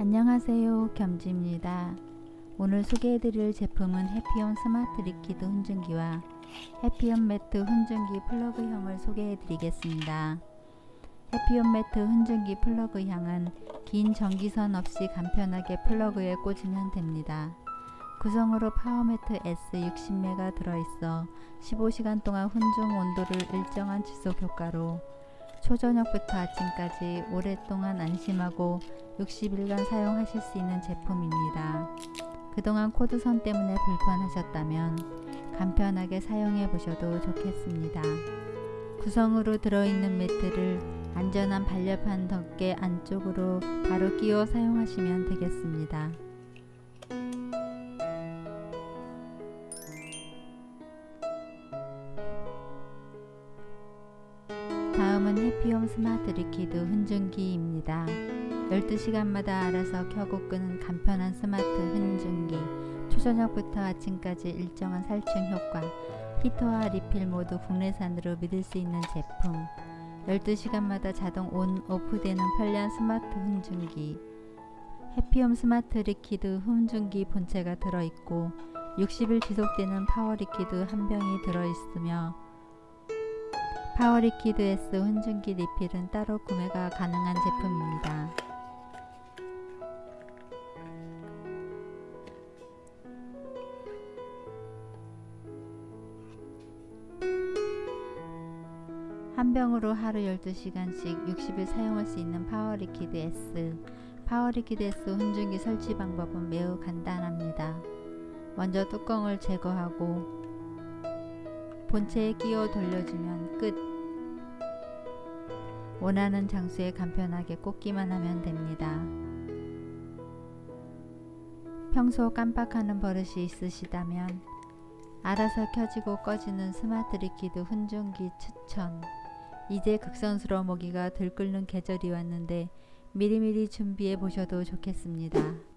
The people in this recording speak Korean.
안녕하세요. 겸지입니다. 오늘 소개해드릴 제품은 해피홈 스마트 liquid 훈증기와 해피홈 매트 훈증기 플러그형을 소개해드리겠습니다. 해피홈 매트 훈증기 플러그형은 긴 전기선 없이 간편하게 플러그에 꽂으면 됩니다. 구성으로 파워매트 S 60매가 들어있어 15시간 동안 훈증 온도를 일정한 지속 효과로 초저녁부터 아침까지 오랫동안 안심하고 60일간 사용하실 수 있는 제품입니다. 그동안 코드선 때문에 불편하셨다면 간편하게 사용해 보셔도 좋겠습니다. 구성으로 들어있는 매트를 안전한 반려판 덮개 안쪽으로 바로 끼워 사용하시면 되겠습니다. 다음은 해피홈 스마트 liquid 훈증기입니다. 12시간마다 알아서 켜고 끄는 간편한 스마트 훈증기. 초저녁부터 아침까지 일정한 살충 효과 히터와 리필 모두 국내산으로 믿을 수 있는 제품. 12시간마다 자동 on, off 되는 편리한 스마트 훈증기. 해피홈 스마트 liquid 훈증기 본체가 들어있고 60일 지속되는 파워 liquid 한 병이 들어있으며 파워 liquid S 훈증기 리필은 따로 구매가 가능한 제품입니다. 한 병으로 하루 12시간씩 60일 사용할 수 있는 파워 liquid S 파워 liquid S 훈증기 설치 방법은 매우 간단합니다. 먼저 뚜껑을 제거하고 본체에 끼워 돌려주면 끝 원하는 장소에 간편하게 꽂기만 하면 됩니다. 평소 깜빡하는 버릇이 있으시다면 알아서 켜지고 꺼지는 스마트 liquid 훈증기 추천 이제 극성스러운 모기가 들끓는 계절이 왔는데 미리미리 준비해 보셔도 좋겠습니다.